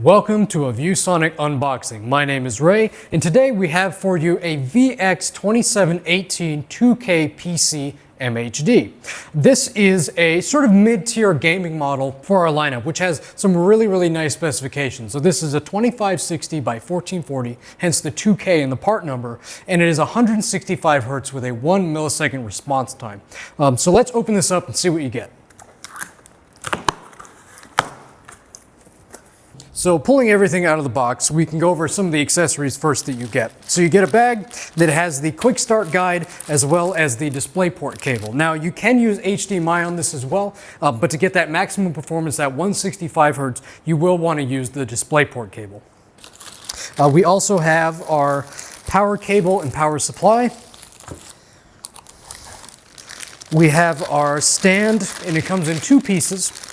Welcome to a ViewSonic unboxing. My name is Ray, and today we have for you a VX2718 2K PC MHD. This is a sort of mid-tier gaming model for our lineup, which has some really, really nice specifications. So this is a 2560 by 1440, hence the 2K in the part number, and it is 165 hertz with a one millisecond response time. Um, so let's open this up and see what you get. So pulling everything out of the box, we can go over some of the accessories first that you get. So you get a bag that has the quick start guide as well as the DisplayPort cable. Now you can use HDMI on this as well, uh, but to get that maximum performance at 165 hertz, you will want to use the DisplayPort cable. Uh, we also have our power cable and power supply. We have our stand and it comes in two pieces.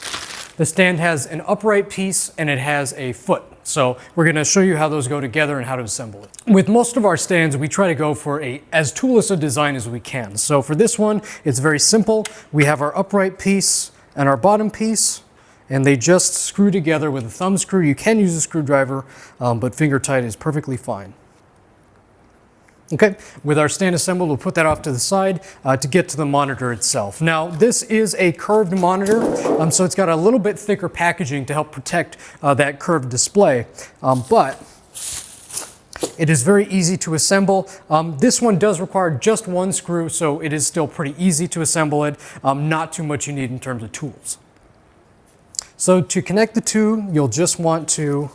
The stand has an upright piece and it has a foot. So we're gonna show you how those go together and how to assemble it. With most of our stands, we try to go for a as toolless a design as we can. So for this one, it's very simple. We have our upright piece and our bottom piece and they just screw together with a thumb screw. You can use a screwdriver, um, but finger tight is perfectly fine. Okay, with our stand assembled, we'll put that off to the side uh, to get to the monitor itself. Now, this is a curved monitor, um, so it's got a little bit thicker packaging to help protect uh, that curved display, um, but it is very easy to assemble. Um, this one does require just one screw, so it is still pretty easy to assemble it. Um, not too much you need in terms of tools. So to connect the two, you'll just want to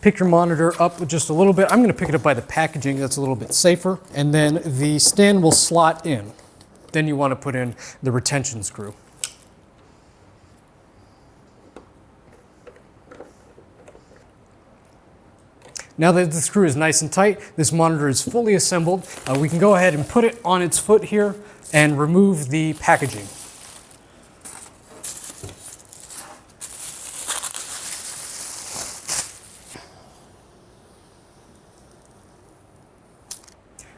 pick your monitor up just a little bit. I'm going to pick it up by the packaging. That's a little bit safer. And then the stand will slot in. Then you want to put in the retention screw. Now that the screw is nice and tight, this monitor is fully assembled. Uh, we can go ahead and put it on its foot here and remove the packaging.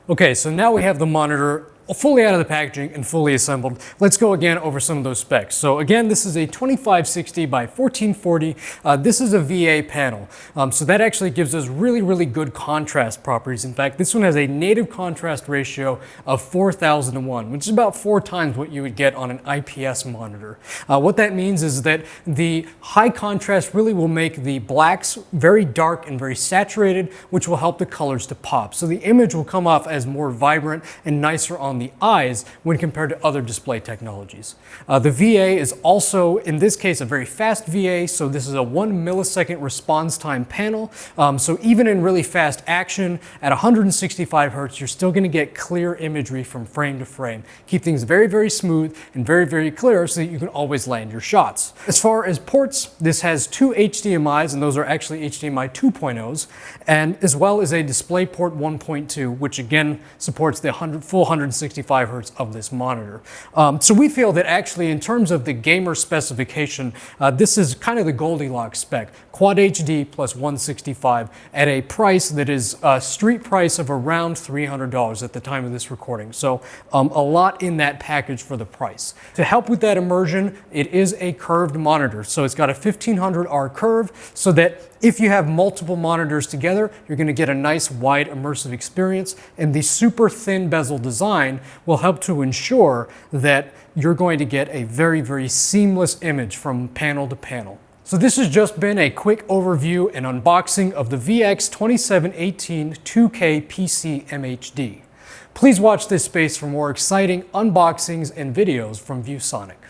Okay, so now we have the monitor fully out of the packaging and fully assembled. Let's go again over some of those specs. So again, this is a 2560 by 1440. Uh, this is a VA panel. Um, so that actually gives us really, really good contrast properties. In fact, this one has a native contrast ratio of 4001, which is about four times what you would get on an IPS monitor. Uh, what that means is that the high contrast really will make the blacks very dark and very saturated, which will help the colors to pop. So the image will come off as more vibrant and nicer on the the eyes when compared to other display technologies. Uh, the VA is also, in this case, a very fast VA, so this is a one millisecond response time panel. Um, so even in really fast action at 165 hertz, you're still gonna get clear imagery from frame to frame. Keep things very, very smooth and very, very clear so that you can always land your shots. As far as ports, this has two HDMIs, and those are actually HDMI 2.0s, and as well as a DisplayPort 1.2, which again supports the 100, full 160 165 hertz of this monitor. Um, so we feel that actually in terms of the gamer specification, uh, this is kind of the Goldilocks spec. Quad HD plus 165 at a price that is a street price of around $300 at the time of this recording. So um, a lot in that package for the price. To help with that immersion, it is a curved monitor. So it's got a 1500R curve so that if you have multiple monitors together, you're gonna get a nice wide immersive experience and the super thin bezel design will help to ensure that you're going to get a very, very seamless image from panel to panel. So this has just been a quick overview and unboxing of the VX2718 2K PC MHD. Please watch this space for more exciting unboxings and videos from ViewSonic.